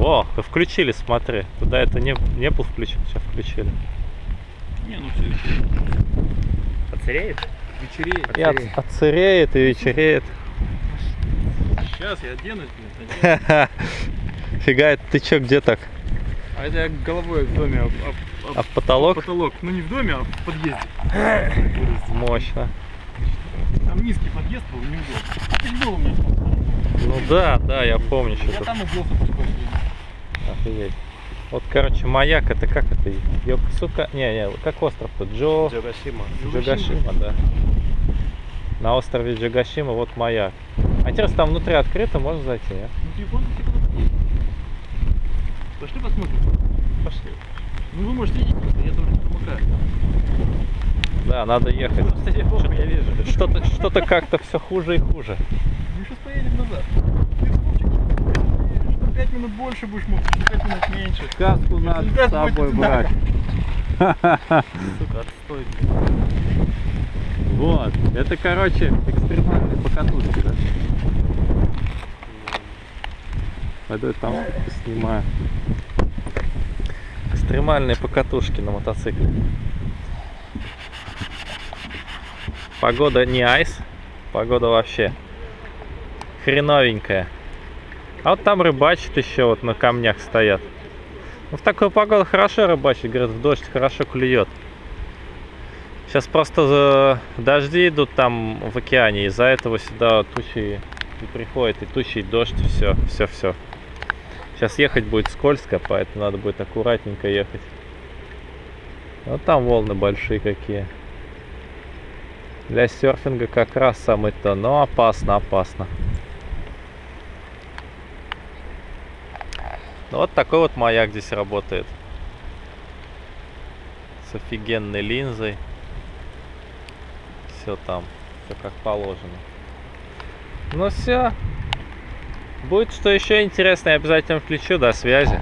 О, включили, смотри. Туда это не, не был включен, сейчас включили. Не, ну все. Отсыреет? Вечереет. И от- отсыреет, и вечереет. Сейчас я оденусь, блин. оденусь. Фига, это ты чё, где так? А это я головой в доме об, об- об А в потолок? потолок. Ну не в доме, а в подъезде. Мощно. Там низкий подъезд был, неудобно. Ты был у меня. Ну да, да, я помню, что Я там убился пешком. Офигеть. Вот, короче, маяк, это как это? Йоксука? Не, не, как остров-то? Джо... Джогашима. Джогашима, да. На острове Джогашима вот маяк. А интересно, там внутри открыто, можно зайти, нет? Ну телефон Пошли посмотрим. Пошли. Ну вы можете идти просто, я тоже не промокаю. Да, надо ехать. Просто я похуй, я вижу. Что-то что как-то все хуже и хуже. Мы сейчас поедем назад. Ты 5 минут больше будешь мог, что 5 минут меньше. Сказку надо с собой брать. Сука, отстой. Вот. Это, короче, экстремальные покатушки, да? Пойду я там снимаю. Экстремальные покатушки на мотоцикле. Погода не айс, погода вообще хреновенькая. А вот там рыбачат еще, вот на камнях стоят. Ну, в такую погоду хорошо рыбачить, говорят, в дождь хорошо клюет. Сейчас просто дожди идут там в океане, из-за этого сюда тучи и приходит, и тучи, и дождь, все, все, все. Сейчас ехать будет скользко, поэтому надо будет аккуратненько ехать. Вот там волны большие какие. Для серфинга как раз самый то, но опасно, опасно. Ну, вот такой вот маяк здесь работает. С офигенной линзой. Все там, все как положено. Ну все. Будет что еще интересное, обязательно включу. До связи.